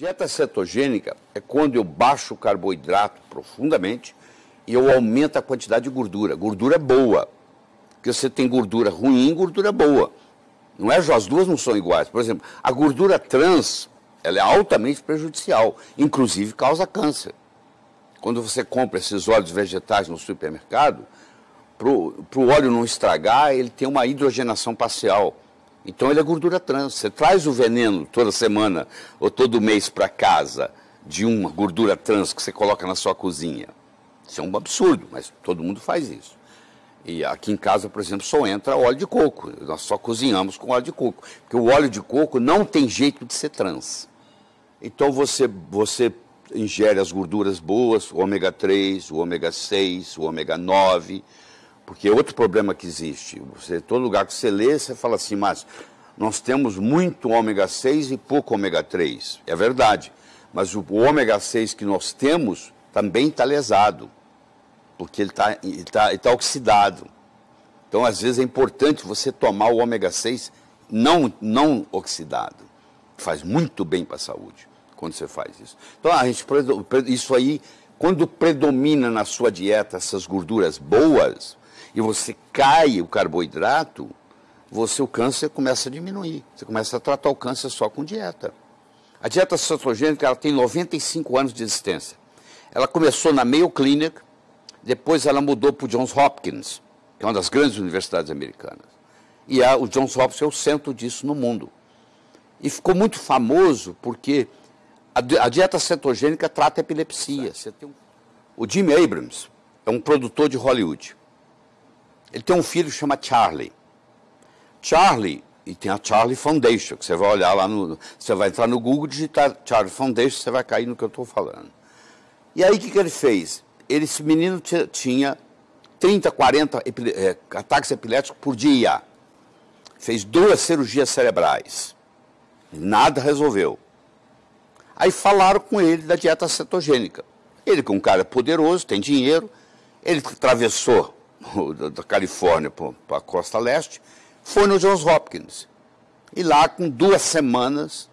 Dieta cetogênica é quando eu baixo o carboidrato profundamente e eu aumento a quantidade de gordura. Gordura boa. Porque você tem gordura ruim e gordura boa. Não é? As duas não são iguais. Por exemplo, a gordura trans ela é altamente prejudicial, inclusive causa câncer. Quando você compra esses óleos vegetais no supermercado, para o óleo não estragar, ele tem uma hidrogenação parcial. Então ele é gordura trans. Você traz o veneno toda semana ou todo mês para casa de uma gordura trans que você coloca na sua cozinha. Isso é um absurdo, mas todo mundo faz isso. E aqui em casa, por exemplo, só entra óleo de coco. Nós só cozinhamos com óleo de coco. Porque o óleo de coco não tem jeito de ser trans. Então você, você ingere as gorduras boas, o ômega 3, o ômega 6, o ômega 9 porque é outro problema que existe. Você, todo lugar que você lê, você fala assim, mas nós temos muito ômega 6 e pouco ômega 3. É verdade. Mas o ômega 6 que nós temos também está lesado, porque ele está tá, tá oxidado. Então, às vezes, é importante você tomar o ômega 6 não, não oxidado. Faz muito bem para a saúde quando você faz isso. Então, a gente, isso aí, quando predomina na sua dieta essas gorduras boas, e você cai o carboidrato, você o câncer começa a diminuir. Você começa a tratar o câncer só com dieta. A dieta cetogênica ela tem 95 anos de existência. Ela começou na Mayo Clinic, depois ela mudou para o Johns Hopkins, que é uma das grandes universidades americanas. E a, o Johns Hopkins é o centro disso no mundo. E ficou muito famoso porque a, a dieta cetogênica trata epilepsia. Um... O Jim Abrams é um produtor de Hollywood. Ele tem um filho que chama Charlie. Charlie, e tem a Charlie Foundation, que você vai olhar lá no. Você vai entrar no Google, digitar Charlie Foundation, você vai cair no que eu estou falando. E aí o que, que ele fez? Ele, esse menino tinha 30, 40 é, ataques epiléticos por dia. Fez duas cirurgias cerebrais. Nada resolveu. Aí falaram com ele da dieta cetogênica. Ele, que é um cara poderoso, tem dinheiro, ele atravessou da Califórnia para a costa leste, foi no Johns Hopkins. E lá, com duas semanas,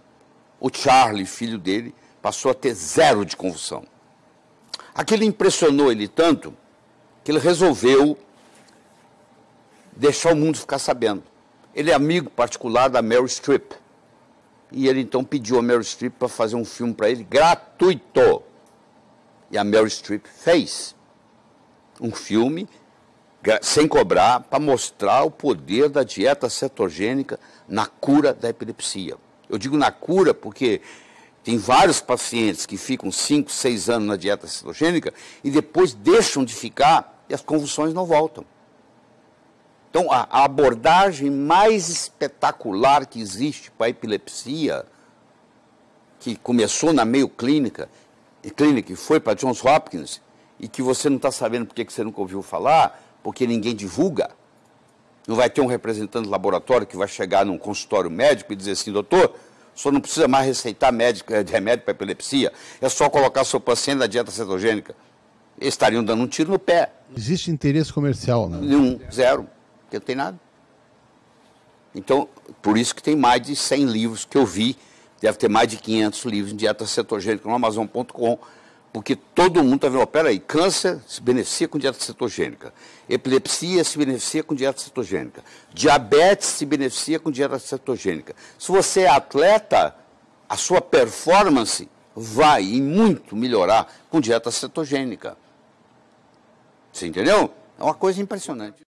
o Charlie, filho dele, passou a ter zero de convulsão. Aquilo impressionou ele tanto que ele resolveu deixar o mundo ficar sabendo. Ele é amigo particular da Meryl Streep. E ele então pediu a Meryl Streep para fazer um filme para ele gratuito. E a Meryl Streep fez um filme sem cobrar, para mostrar o poder da dieta cetogênica na cura da epilepsia. Eu digo na cura porque tem vários pacientes que ficam 5, 6 anos na dieta cetogênica e depois deixam de ficar e as convulsões não voltam. Então, a, abordagem mais espetacular que existe para a epilepsia, que começou na meio clínica, e clínica e foi para Johns Hopkins, e que você não está sabendo porque que você nunca ouviu falar, porque ninguém divulga. Não vai ter um representante do laboratório que vai chegar num consultório médico e dizer assim, doutor, senhor não precisa mais receitar médico, de remédio para epilepsia, é só colocar seu paciente na dieta cetogênica. Eles estariam dando um tiro no pé. Existe interesse comercial, né? Nenhum, zero, porque não tem nada. Então, por isso que tem mais de 100 livros que eu vi, deve ter mais de 500 livros em dieta cetogênica no Amazon.com, porque todo mundo está vendo, oh, peraí, câncer se beneficia com dieta cetogênica, epilepsia se beneficia com dieta cetogênica, diabetes se beneficia com dieta cetogênica. Se você é atleta, a sua performance vai e muito melhorar com dieta cetogênica. Você entendeu? É uma coisa impressionante.